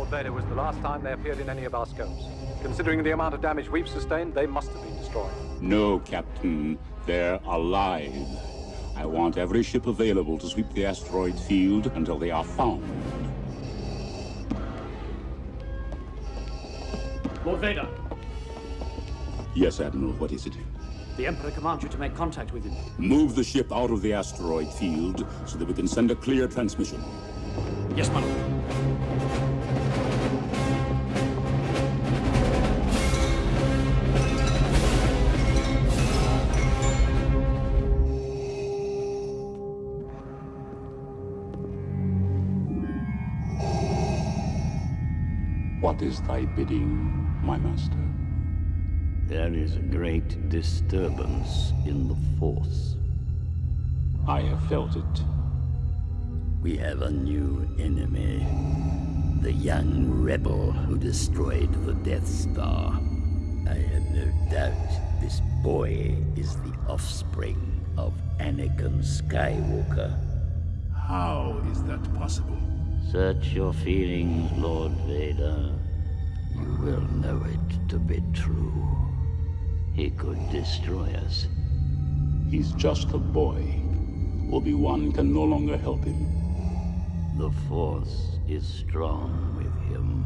Vader was the last time they appeared in any of our scopes. Considering the amount of damage we've sustained, they must have been destroyed. No, Captain. They're alive. I want every ship available to sweep the asteroid field until they are found. Lord Vader, Yes, Admiral, what is it? the Emperor commands you to make contact with him. Move the ship out of the asteroid field so that we can send a clear transmission. Yes, my lord. What is thy bidding, my master? There is a great disturbance in the Force. I have felt it. We have a new enemy. The young rebel who destroyed the Death Star. I have no doubt this boy is the offspring of Anakin Skywalker. How is that possible? Search your feelings, Lord Vader. You will know it to be true. He could destroy us. He's just a boy. Obi-Wan can no longer help him. The Force is strong with him.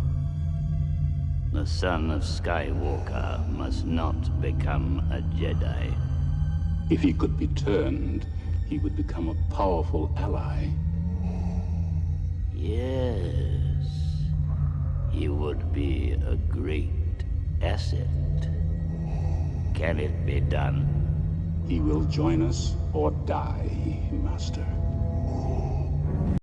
The son of Skywalker must not become a Jedi. If he could be turned, he would become a powerful ally. Yes, he would be a great asset. Can it be done? He will join us or die, Master.